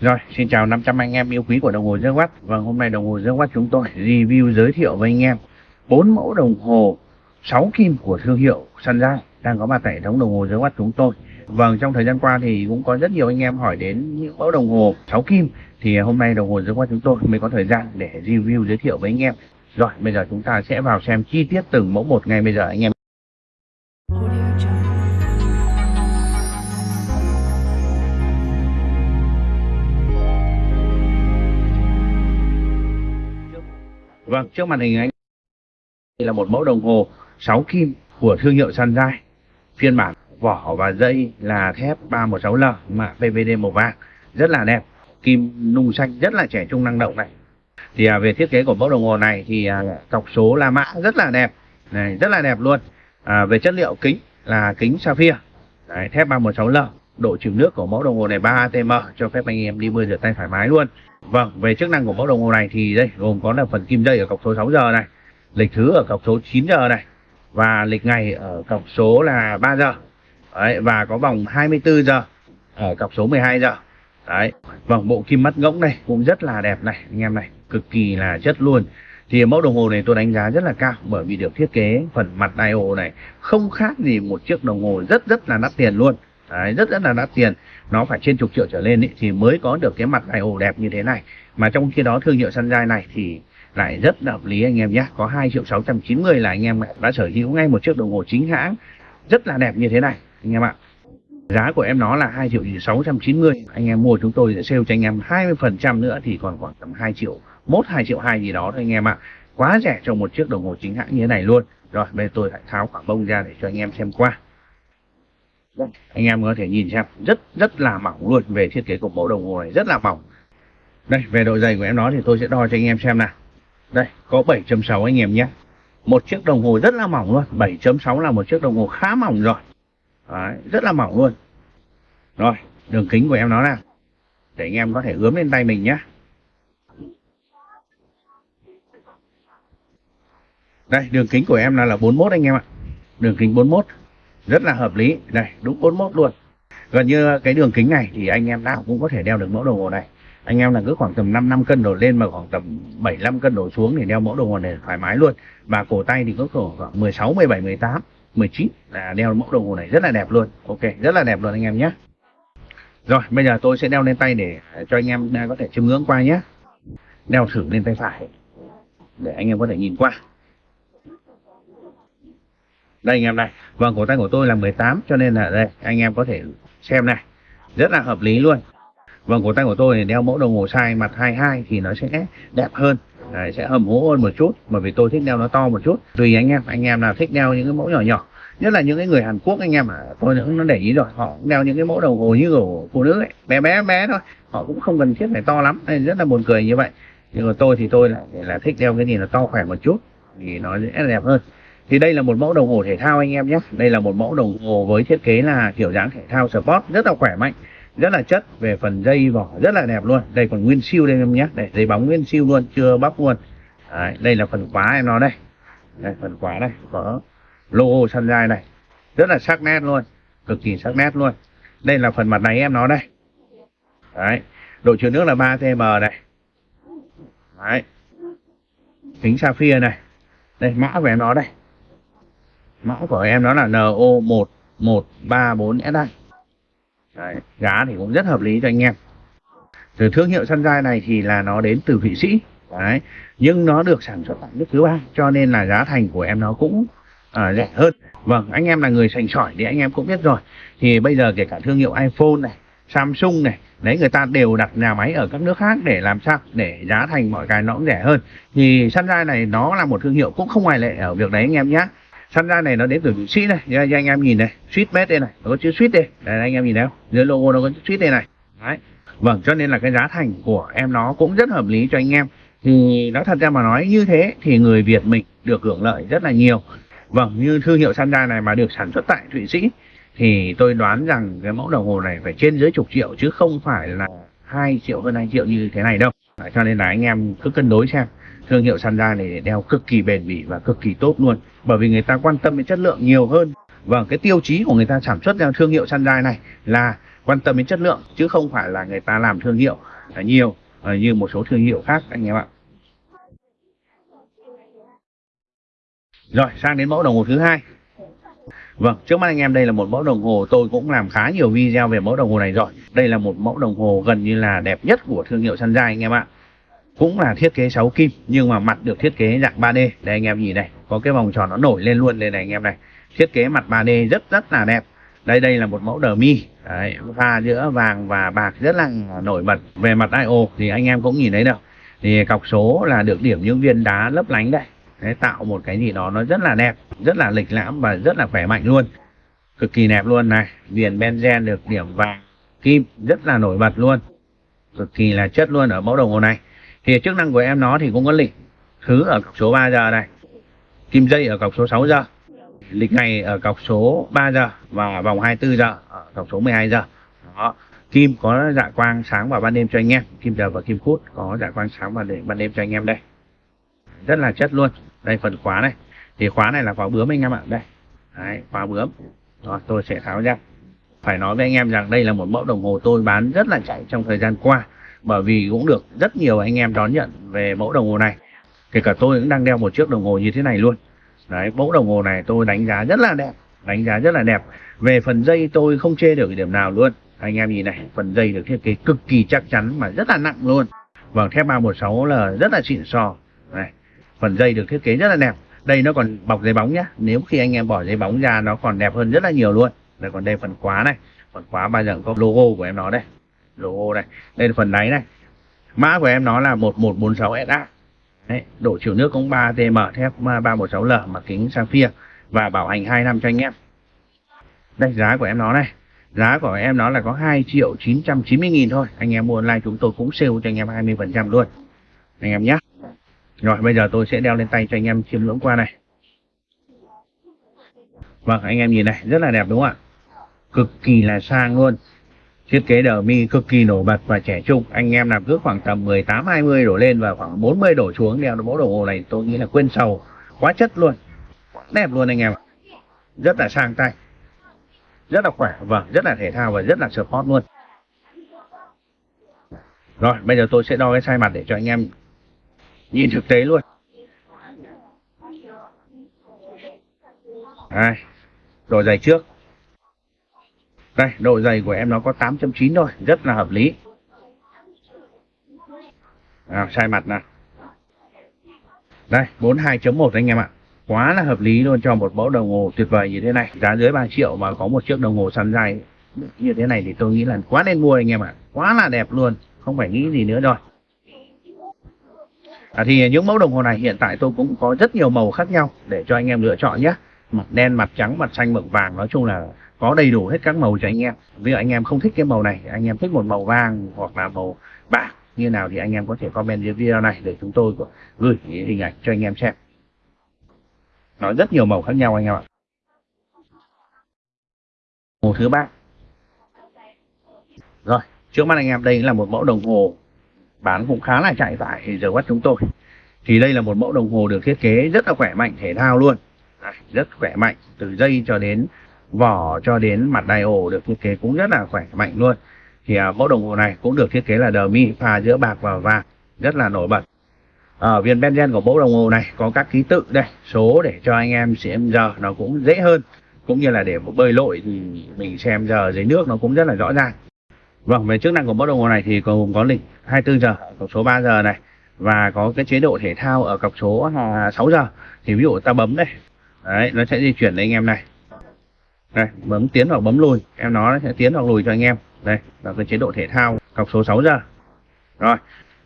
Rồi, xin chào 500 anh em yêu quý của đồng hồ Watt. Vâng, hôm nay đồng hồ Watt chúng tôi review giới thiệu với anh em bốn mẫu đồng hồ 6 kim của thương hiệu Sunrise đang có mặt tại hệ thống đồng hồ Watt chúng tôi. Vâng, trong thời gian qua thì cũng có rất nhiều anh em hỏi đến những mẫu đồng hồ 6 kim thì hôm nay đồng hồ Watt chúng tôi mới có thời gian để review giới thiệu với anh em. Rồi, bây giờ chúng ta sẽ vào xem chi tiết từng mẫu một ngay bây giờ anh em. Vâng, trước màn hình anh đây là một mẫu đồng hồ 6 kim của thương hiệu Sunrise. Phiên bản vỏ và dây là thép 316L mạ PVD màu vàng, rất là đẹp. Kim nung xanh rất là trẻ trung năng động này. Thì à, về thiết kế của mẫu đồng hồ này thì à, cọc số La Mã rất là đẹp, này rất là đẹp luôn. À, về chất liệu kính là kính sapphire, Đấy, thép 316L. Độ chịu nước của mẫu đồng hồ này 3 ATM cho phép anh em đi mưa rửa tay thoải mái luôn. Vâng, về chức năng của mẫu đồng hồ này thì đây gồm có là phần kim dây ở cọc số 6 giờ này, lịch thứ ở cọc số 9 giờ này và lịch ngày ở cọc số là 3 giờ. Đấy, và có vòng 24 giờ ở cọc số 12 giờ. Đấy, vòng bộ kim mắt ngỗng này cũng rất là đẹp này anh em này, cực kỳ là chất luôn. Thì mẫu đồng hồ này tôi đánh giá rất là cao bởi vì được thiết kế phần mặt dial này không khác gì một chiếc đồng hồ rất rất là đắt tiền luôn. Đấy, rất rất là đắt tiền. Nó phải trên chục triệu trở lên ý, thì mới có được cái mặt dial đẹp như thế này. Mà trong khi đó thương hiệu Sunrise này thì lại rất là hợp lý anh em nhé. Có 2 triệu 690 là anh em đã sở hữu ngay một chiếc đồng hồ chính hãng. Rất là đẹp như thế này anh em ạ. Giá của em nó là 2 triệu 690 anh em mua chúng tôi sẽ sale cho anh em 20 phần trăm nữa thì còn khoảng tầm 2 triệu mốt 2 triệu 2 gì đó thôi anh em ạ. Quá rẻ cho một chiếc đồng hồ chính hãng như thế này luôn. Rồi bây giờ tôi lại tháo khoảng bông ra để cho anh em xem qua. Vâng. anh em có thể nhìn xem rất rất là mỏng luôn về thiết kế của mẫu đồng hồ này rất là mỏng. Đây về độ dày của em nó thì tôi sẽ đo cho anh em xem nào. Đây có 7.6 anh em nhé. Một chiếc đồng hồ rất là mỏng luôn 7.6 là một chiếc đồng hồ khá mỏng rồi. Đấy, rất là mỏng luôn. Rồi đường kính của em nó nào. Để anh em có thể ướm lên tay mình nhé. Đây đường kính của em là là 41 anh em ạ. Đường kính 41 rất là hợp lý. Đây đúng 41 luôn. Gần như cái đường kính này thì anh em nào cũng có thể đeo được mẫu đồng hồ này. Anh em là cứ khoảng tầm 5 năm cân đổ lên mà khoảng tầm 75 cân đổ xuống thì đeo mẫu đồng hồ này thoải mái luôn. Và cổ tay thì có khoảng 16 17 18 19 là đeo mẫu đồng hồ này rất là đẹp luôn. Ok, rất là đẹp luôn anh em nhé. Rồi, bây giờ tôi sẽ đeo lên tay để cho anh em có thể chiêm ngưỡng qua nhé. Đeo thử lên tay phải để anh em có thể nhìn qua đây anh em này. Vâng cổ tay của tôi là 18 cho nên là đây anh em có thể xem này. Rất là hợp lý luôn. Vâng cổ tay của tôi thì đeo mẫu đồng hồ size mặt 22 thì nó sẽ đẹp hơn. Đấy, sẽ hầm hố hơn một chút bởi vì tôi thích đeo nó to một chút. Tùy anh em anh em nào thích đeo những cái mẫu nhỏ nhỏ. Nhất là những cái người Hàn Quốc anh em à tôi cũng nó để ý rồi. Họ cũng đeo những cái mẫu đồng hồ như của phụ nữ ấy bé bé bé thôi. Họ cũng không cần thiết phải to lắm nên rất là buồn cười như vậy. Nhưng mà tôi thì tôi lại là thích đeo cái gì nó to khỏe một chút thì nó sẽ đẹp hơn thì đây là một mẫu đồng hồ thể thao anh em nhé. Đây là một mẫu đồng hồ với thiết kế là kiểu dáng thể thao sport rất là khỏe mạnh rất là chất về phần dây vỏ rất là đẹp luôn. Đây còn nguyên siêu đây em nhé. Đây dây bóng nguyên siêu luôn chưa bóc luôn. Đấy, đây là phần khóa em nó đây. Đây phần khóa đây có logo sunrise này rất là sắc nét luôn cực kỳ sắc nét luôn. Đây là phần mặt này em nó đây. Đấy độ chứa nước là 3 tm này. Đấy kính sapphire này. Đây mã về nó đây mã của em đó là no 1134 si Đấy, giá thì cũng rất hợp lý cho anh em. Từ thương hiệu Sunrise này thì là nó đến từ Thụy Sĩ. Đấy. nhưng nó được sản xuất tại nước thứ ba cho nên là giá thành của em nó cũng à, rẻ hơn. Vâng anh em là người sành sỏi thì anh em cũng biết rồi. Thì bây giờ kể cả thương hiệu iPhone này Samsung này đấy người ta đều đặt nhà máy ở các nước khác để làm sao? Để giá thành mọi cái nó cũng rẻ hơn. Thì Sunrise này nó là một thương hiệu cũng không ngoài lệ ở việc đấy anh em nhé. Sunrise này nó đến từ Thụy Sĩ này. Nha anh em nhìn này. Suýt mét đây này. Nó có chữ suýt đây. Đây anh em nhìn thấy không dưới logo nó có chữ suýt đây này. Đấy. Vâng cho nên là cái giá thành của em nó cũng rất hợp lý cho anh em. Thì nó thật ra mà nói như thế thì người Việt mình được hưởng lợi rất là nhiều. Vâng như thương hiệu Sunrise này mà được sản xuất tại Thụy Sĩ, thì tôi đoán rằng cái mẫu đồng hồ này phải trên dưới chục triệu chứ không phải là hai triệu hơn hai triệu như thế này đâu. Cho nên là anh em cứ cân đối xem thương hiệu Sunrise này đeo cực kỳ bền bỉ và cực kỳ tốt luôn. Bởi vì người ta quan tâm đến chất lượng nhiều hơn. Và cái tiêu chí của người ta sản xuất ra thương hiệu Sunrise này là quan tâm đến chất lượng chứ không phải là người ta làm thương hiệu nhiều ờ, như một số thương hiệu khác anh em ạ. Rồi sang đến mẫu đồng hồ thứ hai. Vâng, trước mắt anh em đây là một mẫu đồng hồ. Tôi cũng làm khá nhiều video về mẫu đồng hồ này rồi. Đây là một mẫu đồng hồ gần như là đẹp nhất của thương hiệu Sunrise anh em ạ. Cũng là thiết kế 6 kim nhưng mà mặt được thiết kế dạng 3D. Đây anh em nhìn này, có cái vòng tròn nó nổi lên luôn đây này anh em này. Thiết kế mặt 3D rất rất là đẹp. Đây đây là một mẫu đờ mi, Đấy, pha giữa vàng và bạc rất là nổi bật. Về mặt io thì anh em cũng nhìn thấy đâu. Thì cọc số là được điểm những viên đá lấp lánh đây. Đấy, tạo một cái gì đó nó rất là đẹp, rất là lịch lãm và rất là khỏe mạnh luôn. Cực kỳ đẹp luôn này, viền benzen được điểm vàng kim rất là nổi bật luôn. Cực kỳ là chất luôn ở mẫu đồng hồ này. Thì chức năng của em nó thì cũng có lịch thứ ở cọc số 3 giờ này. Kim dây ở cọc số 6 giờ. Lịch ngày ở cọc số 3 giờ và vòng 24 giờ ở cọc số 12 giờ. Đó. Kim có dạ quang sáng vào ban đêm cho anh em, kim giờ và kim phút có dạ quang sáng vào để ban đêm cho anh em đây rất là chất luôn đây phần khóa này thì khóa này là khóa bướm anh em ạ đây Đấy, khóa bướm đó, tôi sẽ tháo ra phải nói với anh em rằng đây là một mẫu đồng hồ tôi bán rất là chạy trong thời gian qua bởi vì cũng được rất nhiều anh em đón nhận về mẫu đồng hồ này. Kể cả tôi cũng đang đeo một chiếc đồng hồ như thế này luôn. Đấy, mẫu đồng hồ này tôi đánh giá rất là đẹp, đánh giá rất là đẹp. Về phần dây tôi không chê được điểm nào luôn. Anh em nhìn này, phần dây được thiết kế cực kỳ chắc chắn mà rất là nặng luôn. Vâng thép 316 là rất là xịn sò. Này, phần dây được thiết kế rất là đẹp. Đây nó còn bọc giấy bóng nhá. Nếu khi anh em bỏ giấy bóng ra, nó còn đẹp hơn rất là nhiều luôn. Đây còn đây, phần khóa này. Phần khóa bao giờ có logo của em nó đây logo này, đây là phần đáy này. Mã của em nó là 1146 SA Đấy, độ chiều nước cũng 3 TM thép 316L mà kính sapphire và bảo hành 2 năm cho anh em. Đây giá của em nó này. Giá của em nó là có 2 triệu 990 nghìn thôi. Anh em mua online chúng tôi cũng sale cho anh em 20 phần trăm luôn. Anh em nhé. Rồi bây giờ tôi sẽ đeo lên tay cho anh em chiêm ngưỡng qua này. Vâng anh em nhìn này rất là đẹp đúng không ạ? Cực kỳ là sang luôn. Thiết kế đờ mi cực kỳ nổi bật và trẻ trung. Anh em nào cứ khoảng tầm 18 20 đổ lên và khoảng 40 đổ xuống đeo mẫu đồng hồ này tôi nghĩ là quên sầu. Quá chất luôn. Đẹp luôn anh em ạ. Rất là sang tay. Rất là khỏe vâng, rất là thể thao và rất là support luôn. Rồi, bây giờ tôi sẽ đo cái size mặt để cho anh em nhìn thực tế luôn đây độ dày trước đây độ dày của em nó có 8.9 thôi rất là hợp lý. À, sai mặt nè. đây 42.1 anh em ạ. Quá là hợp lý luôn cho một mẫu đồng hồ tuyệt vời như thế này. Giá dưới 3 triệu mà có một chiếc đồng hồ săn dài như thế này thì tôi nghĩ là quá nên mua anh em ạ. Quá là đẹp luôn không phải nghĩ gì nữa rồi. À, thì những mẫu đồng hồ này hiện tại tôi cũng có rất nhiều màu khác nhau để cho anh em lựa chọn nhé mặt đen, mặt trắng, mặt xanh, mực vàng. Nói chung là có đầy đủ hết các màu cho anh em. Ví dụ anh em không thích cái màu này, anh em thích một màu vàng hoặc là màu bạc như nào thì anh em có thể comment dưới video này để chúng tôi gửi hình ảnh cho anh em xem. Nó rất nhiều màu khác nhau anh em ạ. Màu thứ ba. Rồi, trước mắt anh em, đây là một mẫu đồng hồ. Bán cũng khá là chạy tại giờ quát chúng tôi. Thì đây là một mẫu đồng hồ được thiết kế rất là khỏe mạnh, thể thao luôn rất khỏe mạnh từ dây cho đến vỏ cho đến mặt đai ổ được thiết kế cũng rất là khỏe mạnh luôn thì à, mẫu đồng hồ này cũng được thiết kế là đờ mi pha giữa bạc và vàng rất là nổi bật ở viên benzen của mẫu đồng hồ này có các ký tự đây số để cho anh em xem giờ nó cũng dễ hơn cũng như là để bơi lội thì mình xem giờ dưới nước nó cũng rất là rõ ràng Vâng, về chức năng của mẫu đồng hồ này thì gồm có lịch 24 giờ, cọc số 3 giờ này và có cái chế độ thể thao ở cọc số à, 6 giờ. Thì ví dụ ta bấm đây. Đấy, nó sẽ di chuyển đến anh em này. Đây, bấm tiến hoặc bấm lùi, em nó sẽ tiến hoặc lùi cho anh em. Đây, là cái chế độ thể thao cọc số 6 giờ. Rồi,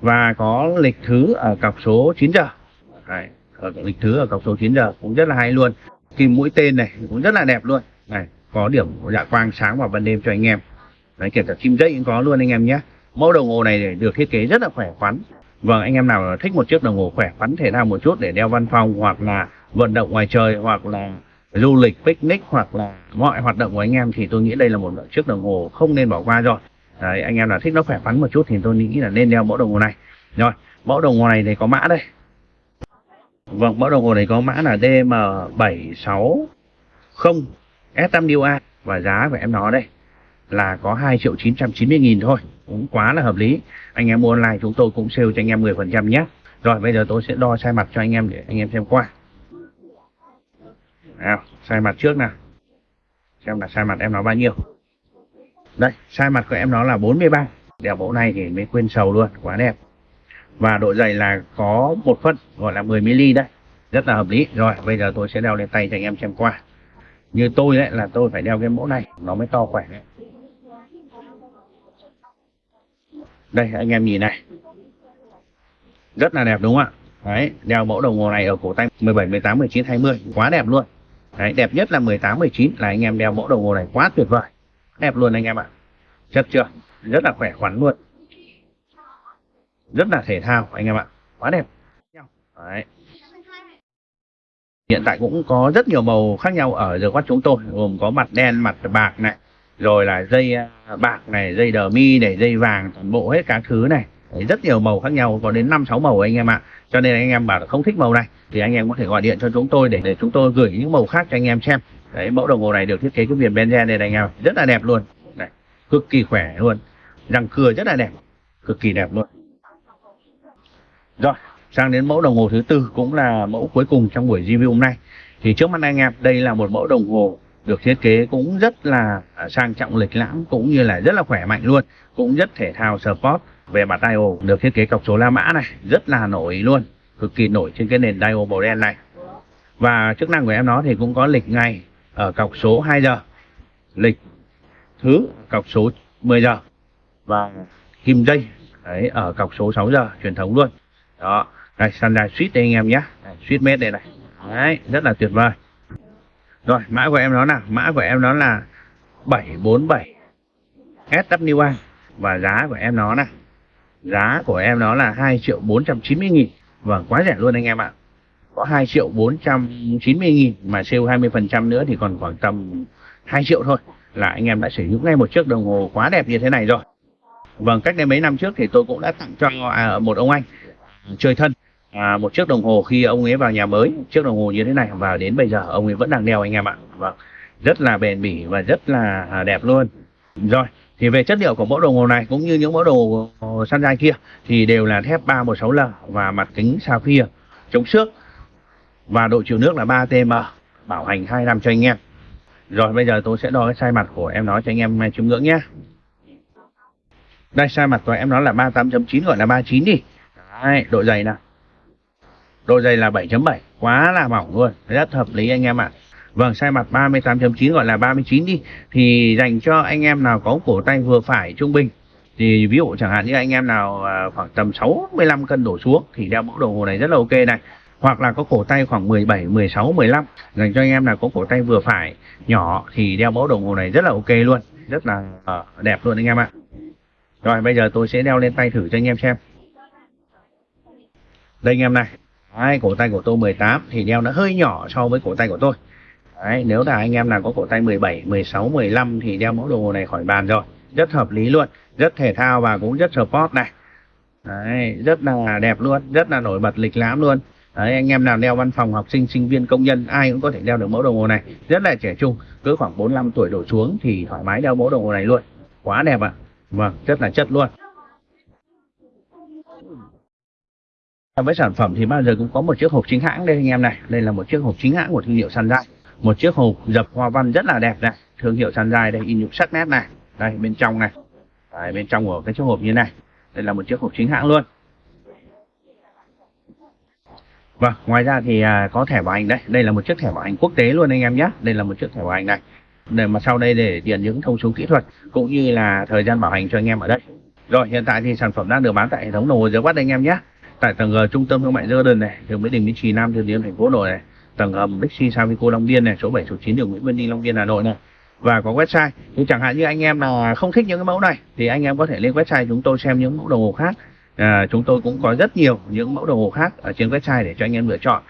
và có lịch thứ ở cọc số 9 giờ. Đấy, ở lịch thứ ở cọc số 9 giờ cũng rất là hay luôn. Kim mũi tên này cũng rất là đẹp luôn. Này, có điểm dạ quang sáng vào ban đêm cho anh em. Đấy, kể cả kim dây cũng có luôn anh em nhé mẫu đồng hồ này được thiết kế rất là khỏe khoắn vâng anh em nào thích một chiếc đồng hồ khỏe khoắn thể thao một chút để đeo văn phòng hoặc là vận động ngoài trời hoặc là du lịch picnic hoặc là mọi hoạt động của anh em thì tôi nghĩ đây là một chiếc đồng hồ không nên bỏ qua rồi. Đấy, anh em nào thích nó khỏe khoắn một chút thì tôi nghĩ là nên đeo mẫu đồng hồ này. Rồi mẫu đồng hồ này thì có mã đây. Vâng mẫu đồng hồ này có mã là DM760 S5UA và giá của em nó đây là có 2 triệu 990 nghìn thôi cũng quá là hợp lý. Anh em mua online chúng tôi cũng sale cho anh em 10% nhé. Rồi bây giờ tôi sẽ đo sai mặt cho anh em để anh em xem qua nào, sai mặt trước nào. Xem là sai mặt em nó bao nhiêu. Đây, sai mặt của em nó là 43 đeo mẫu này thì mới quên sầu luôn, quá đẹp. Và độ dày là có một phân, gọi là 10 mm đấy. Rất là hợp lý. Rồi, bây giờ tôi sẽ đeo lên tay cho anh em xem qua. Như tôi đấy, là tôi phải đeo cái mẫu này, nó mới to khỏe đấy. Đây, anh em nhìn này. Rất là đẹp đúng không ạ? Đấy, đeo mẫu đồng hồ này ở cổ tay 17 18 19 20 quá đẹp luôn đấy, đẹp nhất là 18 19 là anh em đeo mẫu đồng hồ này quá tuyệt vời. Đẹp luôn anh em ạ. Chất chưa? Rất là khỏe khoắn luôn. Rất là thể thao anh em ạ. Quá đẹp. Đấy. Hiện tại cũng có rất nhiều màu khác nhau ở giờ quát chúng tôi. Gồm có mặt đen, mặt bạc này. Rồi là dây à, bạc này, dây đờ mi này, dây vàng, toàn bộ hết các thứ này rất nhiều màu khác nhau, có đến năm, sáu màu anh em ạ. Cho nên anh em bảo là không thích màu này, thì anh em có thể gọi điện cho chúng tôi để để chúng tôi gửi những màu khác cho anh em xem. Đấy, mẫu đồng hồ này được thiết kế cái viền benzen này anh em rất là đẹp luôn. Này, cực kỳ khỏe luôn. Răng cưa rất là đẹp. Cực kỳ đẹp luôn. Rồi, sang đến mẫu đồng hồ thứ tư, cũng là mẫu cuối cùng trong buổi review hôm nay. Thì trước mắt anh em, đây là một mẫu đồng hồ được thiết kế cũng rất là à, sang trọng lịch lãm, cũng như là rất là khỏe mạnh luôn, cũng rất thể thao, sport về mặt dial được thiết kế cọc số La Mã này, rất là nổi luôn, cực kỳ nổi trên cái nền dial màu đen này. Và chức năng của em nó thì cũng có lịch ngày ở cọc số 2 giờ, lịch thứ cọc số 10 giờ, và kim dây, đấy, ở cọc số 6 giờ, truyền thống luôn. Đó, đây sunrise switch đây anh em nhé. Switch made đây này. Đấy, rất là tuyệt vời. Rồi, mã của em nó là mã của em nó là 747 SWA và giá của em nó này giá của em nó là 2 triệu 490 nghìn. Và quá rẻ luôn anh em ạ. Có 2 triệu 490 nghìn mà sale 20% nữa thì còn khoảng tầm 2 triệu thôi là anh em đã sở hữu ngay một chiếc đồng hồ quá đẹp như thế này rồi. Vâng cách đây mấy năm trước thì tôi cũng đã tặng cho à, một ông anh chơi thân à, một chiếc đồng hồ khi ông ấy vào nhà mới chiếc đồng hồ như thế này. Và đến bây giờ ông ấy vẫn đang đeo anh em ạ. Vâng rất là bền bỉ và rất là à, đẹp luôn. Rồi thì về chất liệu của mẫu đồng hồ này cũng như những mẫu đồng hồ săn sunrise kia thì đều là thép 316L và mặt kính sapphire chống xước. Và độ chịu nước là 3 tm bảo hành 2 năm cho anh em. Rồi bây giờ tôi sẽ đo cái size mặt của em nó cho anh em chiêm ngưỡng nhé. Đây size mặt của em nó là 38.9 gọi là 39 đi. Đấy, độ dày nè độ dày là 7.7 quá là mỏng luôn rất hợp lý anh em ạ. à. Vâng, sai mặt 38.9 gọi là 39 đi. Thì dành cho anh em nào có cổ tay vừa phải trung bình thì ví dụ chẳng hạn như anh em nào à, khoảng tầm 65 cân đổ xuống thì đeo mẫu đồng hồ này rất là ok này. Hoặc là có cổ tay khoảng 17, 16, 15 dành cho anh em nào có cổ tay vừa phải nhỏ thì đeo mẫu đồng hồ này rất là ok luôn. Rất là uh, đẹp luôn anh em ạ. Rồi bây giờ tôi sẽ đeo lên tay thử cho anh em xem. Đây anh em này. Đấy, cổ tay của tôi 18 thì đeo nó hơi nhỏ so với cổ tay của tôi. Đấy, nếu là anh em nào có cổ tay 17, 16, 15 thì đeo mẫu đồng hồ này khỏi bàn rồi. Rất hợp lý luôn rất thể thao và cũng rất sport này. Đấy, rất là đẹp luôn rất là nổi bật lịch lãm luôn. Đấy, anh em nào đeo văn phòng học sinh sinh viên công nhân ai cũng có thể đeo được mẫu đồng hồ này. Rất là trẻ trung cứ khoảng 45 tuổi đổ xuống thì thoải mái đeo mẫu đồng hồ này luôn. Quá đẹp ạ. À. vâng rất là chất luôn. Với sản phẩm thì bao giờ cũng có một chiếc hộp chính hãng đây anh em này. Đây là một chiếc hộp chính hãng của thương hiệu Sunrise một chiếc hộp dập hoa văn rất là đẹp này thương hiệu Sunrise đây in nhục sắc nét này đây bên trong này đây, bên trong của cái chiếc hộp như này đây là một chiếc hộp chính hãng luôn Vâng, ngoài ra thì à, có thẻ bảo hành đây. Đây là một chiếc thẻ bảo hành quốc tế luôn anh em nhé. Đây là một chiếc thẻ bảo hành này. Để mà sau đây để điền những thông số kỹ thuật cũng như là thời gian bảo hành cho anh em ở đây. Rồi, hiện tại thì sản phẩm đang được bán tại hệ thống đồng hồ dưới quát anh em nhé. Tại tầng G trung tâm thương mại Jordan này, đường Mỹ Đình Mỹ Trì Nam Từ Liêm thành phố Hà Nội này, tầng ờ, hầm Bixi Savico Long Biên này, số 7 số 9 đường Nguyễn Văn Ninh Long Biên Hà Nội này. Và có website. thì chẳng hạn như anh em là không thích những cái mẫu này thì anh em có thể lên website chúng tôi xem những mẫu đồng hồ khác à, chúng tôi cũng có rất nhiều những mẫu đồng hồ khác ở trên website để cho anh em lựa chọn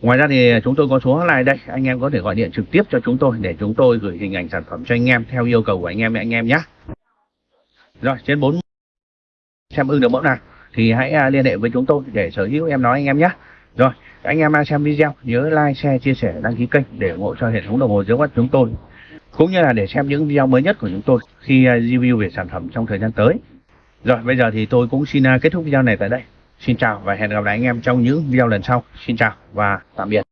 ngoài ra thì chúng tôi có số hotline đây anh em có thể gọi điện trực tiếp cho chúng tôi để chúng tôi gửi hình ảnh sản phẩm cho anh em theo yêu cầu của anh em anh em nhé rồi trên bốn xem ưng được mẫu nào thì hãy à, liên hệ với chúng tôi để sở hữu em nói anh em nhé rồi, anh em đang xem video, nhớ like, share, chia sẻ, đăng ký kênh để ủng hộ cho hệ thống đồng hồ dưới quát chúng tôi cũng như là để xem những video mới nhất của chúng tôi khi à, review về sản phẩm trong thời gian tới. Rồi, bây giờ thì tôi cũng xin à, kết thúc video này tại đây. Xin chào và hẹn gặp lại anh em trong những video lần sau. Xin chào và tạm biệt.